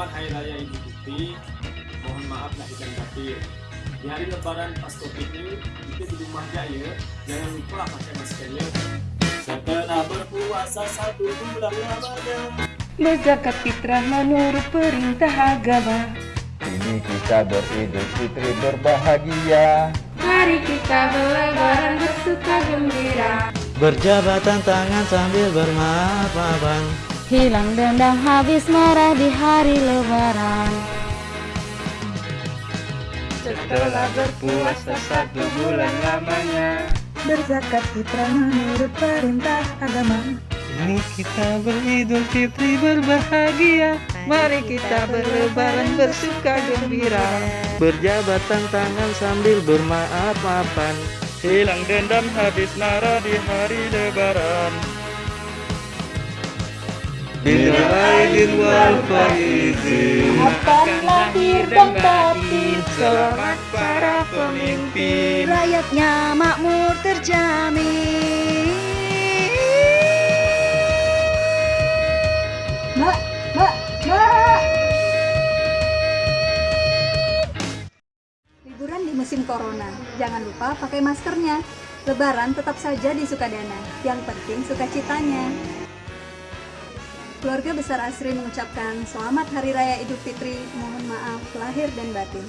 Selamat Hari Raya Idul Fitri. Mohon maaf lahir dan batin. Di hari Lebaran pas Covid ini, kita di rumah aja ya. Jangan lupa pakai masker ya. Setelah berpuasa satu bulan lamanya. Berzakat fitrah menurut perintah agama Ini kita beridul fitri berbahagia Mari kita berlebaran bersuka gembira Berjabatan tangan sambil bermaaf-maafan. Hilang dendam habis marah di hari lebaran. Setelah berpuasa satu bulan lamanya. Berzakat fitrah menurut perintah agama. Ini kita beridul fitri berbahagia. Mari kita berlebaran bersuka gembira. Berjabatan tangan sambil bermaaf-maafan Hilang dendam habis marah di hari lebaran. Bil aidin wal faizin Akan lahir dan batin Selamat para pemimpin? Rakyatnya makmur terjamin musim corona, jangan lupa pakai maskernya. Lebaran tetap saja di Sukadana, yang penting sukacitanya. Keluarga besar Asri mengucapkan selamat Hari Raya Idul Fitri, mohon maaf lahir dan batin.